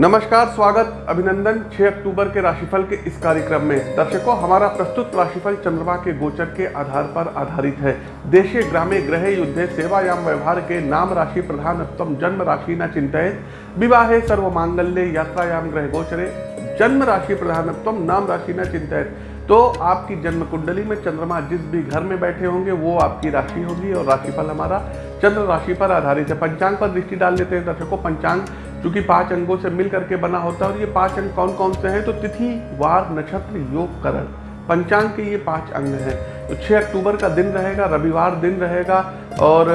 नमस्कार, स्वागत, अभिनंदन 6 अक्टूबर के राशिफल के इस कार्यक्रम में। दर्शकों, हमारा प्रस्तुत राशिफल चंद्रमा के गोचर के आधार पर आधारित है। देशे ग्रामे ग्रह युद्धे, सेवायाम व्यवहार के नाम राशि प्रधानत्म जन्म राशि न चिंतित विवाहे सर्व मांगल्य, यात्रायाम ग्रह गोचरे। जन्म राशि प्रधानत्म नाम राशि न चिंतित तो आपकी जन्म कुंडली में चंद्रमा जिस भी घर में बैठे होंगे, वो आपकी राशि होगी और राशिफल हमारा चंद्र राशि पर आधारित है। पंचांग पर दृष्टि डाल लेते हैं दर्शकों, पंचांग चूँकि पाँच अंगों से मिल करके बना होता है और ये पाँच अंग कौन कौन से हैं? तो तिथि, वार, नक्षत्र, योग, करण। पंचांग के ये पाँच अंग हैं। तो 6 अक्टूबर का दिन रहेगा, रविवार दिन रहेगा और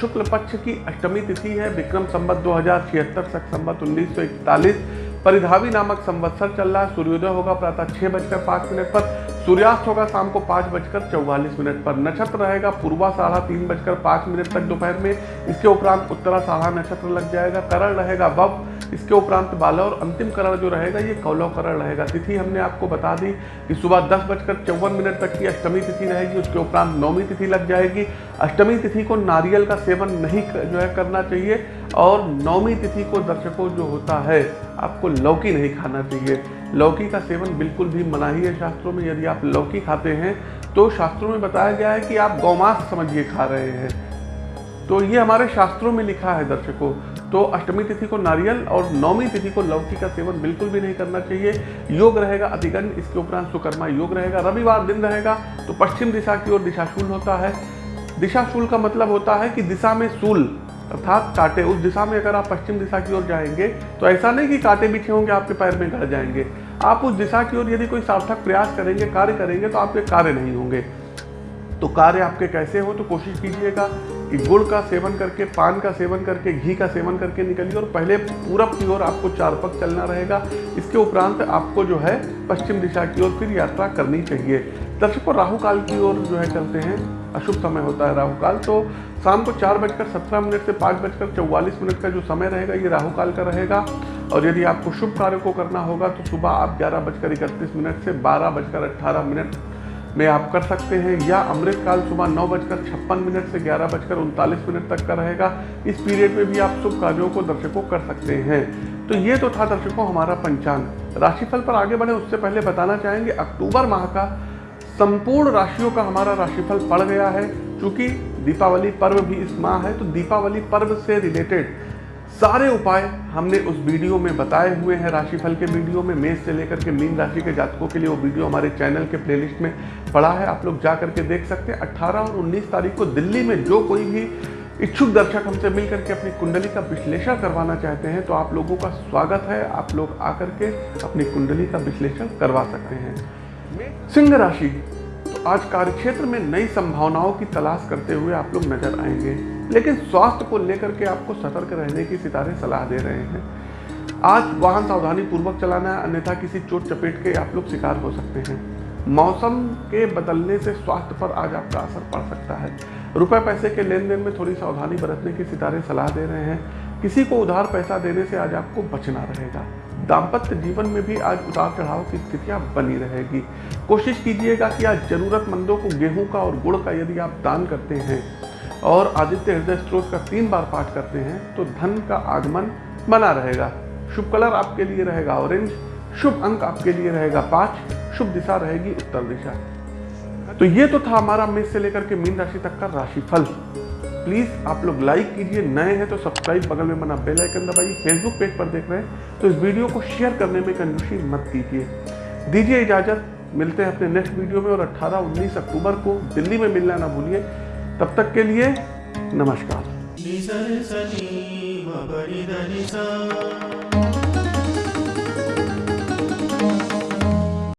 शुक्ल पक्ष की अष्टमी तिथि है, विक्रम संवत दो हज़ार छिहत्तर तक संवत उन्नीस सौ इकतालीस, परिधावी नामक संवत्सर चल रहा है। सूर्योदय होगा प्रातः छः बजकर पाँच मिनट पर सूर्यास्त होगा शाम को पाँच बजकर चौवालीस मिनट पर। नक्षत्र रहेगा पूर्वा साढ़ा तीन बजकर पाँच मिनट तक दोपहर में। इसके उपरांत उत्तरा साढ़ा नक्षत्र लग जाएगा। करण रहेगा वब इसके उपरांत बाला और अंतिम करण जो रहेगा, ये कौलव करण रहेगा। तिथि हमने आपको बता दी कि सुबह दस बजकर चौवन मिनट तक की अष्टमी तिथि रहेगी। उसके उपरांत नौवीं तिथि लग जाएगी। अष्टमी तिथि को नारियल का सेवन नहीं जो है करना चाहिए और नौवीं तिथि को दर्शकों जो होता है, आपको लौकी नहीं खाना चाहिए। लौकी का सेवन बिल्कुल भी मनाही है शास्त्रों में। यदि आप लौकी खाते हैं तो शास्त्रों में बताया गया है कि आप गौमांस समझिए, खा रहे हैं। तो ये हमारे शास्त्रों में लिखा है दर्शकों। तो अष्टमी तिथि को नारियल और नौमी तिथि को लौकी का सेवन बिल्कुल भी नहीं करना चाहिए। योग रहेगा अतिगंड इसके उपरांत सुकर्मा योग रहेगा। रविवार दिन रहेगा तो पश्चिम दिशा की ओर दिशाशूल होता है। दिशाशूल का मतलब होता है कि दिशा में शूल अर्थात कांटे उस दिशा में अगर आप पश्चिम दिशा की ओर जाएँगे तो ऐसा नहीं कि कांटे बिछे होंगे, आपके पैर में गड़ जाएँगे। आप उस दिशा की ओर यदि कोई सार्थक प्रयास करेंगे, कार्य करेंगे तो आपके कार्य नहीं होंगे। तो कार्य आपके कैसे हो तो कोशिश कीजिएगा। गुड़ का सेवन करके, पान का सेवन करके, घी का सेवन करके निकलिए और पहले पूरब की ओर आपको चार पक चलना रहेगा। इसके उपरांत आपको जो है पश्चिम दिशा की ओर फिर यात्रा करनी चाहिए। दर्शकों राहु काल की ओर जो है चलते हैं। अशुभ समय होता है राहु काल तो शाम को चार बजकर सत्रह मिनट से पाँच बजकर चौवालीस मिनट का जो समय रहेगा, ये राहु काल का रहेगा। और यदि आपको शुभ कार्य को करना होगा तो सुबह आप ग्यारह बजकर इकतीस मिनट से बारह बजकर अट्ठारह मिनट में आप कर सकते हैं। या अमृतकाल सुबह नौ बजकर छप्पन मिनट से ग्यारह बजकर उनतालीस मिनट तक का रहेगा। इस पीरियड में भी आप शुभ कार्यों को दर्शकों कर सकते हैं। तो ये तो था दर्शकों हमारा पंचांग। राशिफल पर आगे बढ़े, उससे पहले बताना चाहेंगे, अक्टूबर माह का संपूर्ण राशियों का हमारा राशिफल पड़ गया है। क्योंकि दीपावली पर्व भी इस माह है तो दीपावली पर्व से रिलेटेड सारे उपाय हमने उस वीडियो में बताए हुए हैं, राशिफल के वीडियो में, मेष से लेकर के मीन राशि के जातकों के लिए वो वीडियो हमारे चैनल के प्लेलिस्ट में पड़ा है। आप लोग जा करके देख सकते हैं। 18 और 19 तारीख को दिल्ली में जो कोई भी इच्छुक दर्शक हमसे मिल करके अपनी कुंडली का विश्लेषण करवाना चाहते हैं तो आप लोगों का स्वागत है। आप लोग आकर के अपनी कुंडली का विश्लेषण करवा सकते हैं। सिंह राशि तो आज कार्यक्षेत्र में नई संभावनाओं की तलाश करते हुए आप लोग नज़र आएँगे। लेकिन स्वास्थ्य को लेकर के आपको सतर्क रहने की सितारे सलाह दे रहे हैं। आज वाहन सावधानी पूर्वक चलाना है, अन्यथा किसी चोट चपेट के आप लोग शिकार हो सकते हैं। मौसम के बदलने से स्वास्थ्य पर आज आपका असर पड़ सकता है। रुपए पैसे के लेन देन में थोड़ी सावधानी बरतने की सितारे सलाह दे रहे हैं। किसी को उधार पैसा देने से आज आपको बचना रहेगा। दाम्पत्य जीवन में भी आज उतार चढ़ाव की स्थितियाँ बनी रहेगी। कोशिश कीजिएगा कि आज जरूरतमंदों को गेहूँ का और गुड़ का यदि आप दान करते हैं और आदित्य हृदय स्त्रोत का तीन बार पाठ करते हैं तो धन का आगमन बना रहेगा। शुभ कलर आपके लिए रहेगा ऑरेंज शुभ अंक आपके लिए रहेगा, पाँच। शुभ दिशा रहेगी, उत्तर दिशा। तो ये तो था हमारा मेष से लेकर के मीन राशि तक का राशिफल। प्लीज़ आप लोग लाइक कीजिए, नए हैं तो सब्सक्राइब बगल में बना बेल आइकन दबाइए फेसबुक पेज पर देख रहे हैं तो इस वीडियो को शेयर करने में कंजूसी मत कीजिए दीजिए इजाज़त, मिलते हैं अपने नेक्स्ट वीडियो में और 18-19 अक्टूबर को। दिल्ली में मिलना ना भूलिए। तब तक के लिए नमस्कार।